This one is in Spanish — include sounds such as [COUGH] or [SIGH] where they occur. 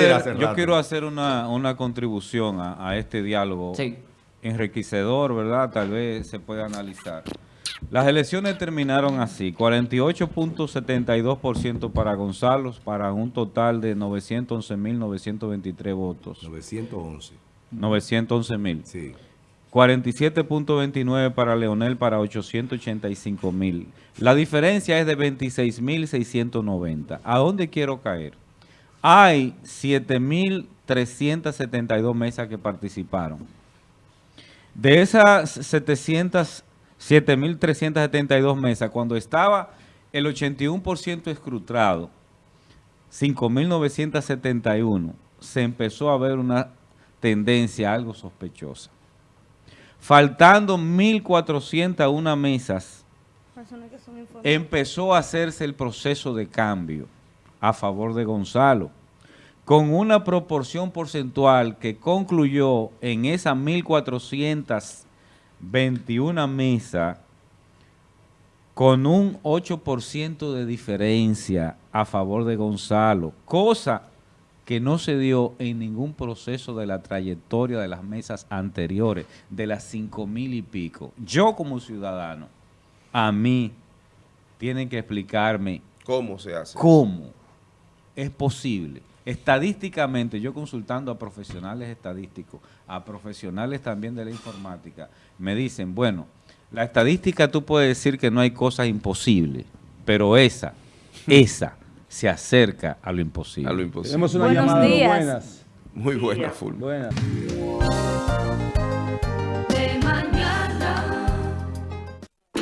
hacer, yo quiero hacer una, una contribución a, a, este diálogo sí. enriquecedor, ¿verdad? Tal vez se pueda analizar. Las elecciones terminaron así, 48.72% para Gonzalo, para un total de 911.923 votos. 911. 911.000. Sí. 47.29 para Leonel para 885 mil. La diferencia es de 26.690. ¿A dónde quiero caer? Hay 7.372 mesas que participaron. De esas 700 7.372 mesas, cuando estaba el 81% escrutado, 5.971, se empezó a ver una tendencia algo sospechosa. Faltando 1.401 mesas, empezó a hacerse el proceso de cambio a favor de Gonzalo, con una proporción porcentual que concluyó en esas 1.421 mesas con un 8% de diferencia a favor de Gonzalo, cosa que no se dio en ningún proceso de la trayectoria de las mesas anteriores, de las cinco mil y pico. Yo como ciudadano, a mí, tienen que explicarme cómo se hace. ¿Cómo es posible? Estadísticamente, yo consultando a profesionales estadísticos, a profesionales también de la informática, me dicen, bueno, la estadística tú puedes decir que no hay cosas imposibles, pero esa, [LAUGHS] esa se acerca a lo imposible. A lo imposible. Tenemos una Buenos llamada. días. Buenas. Muy buena, full. Buenas.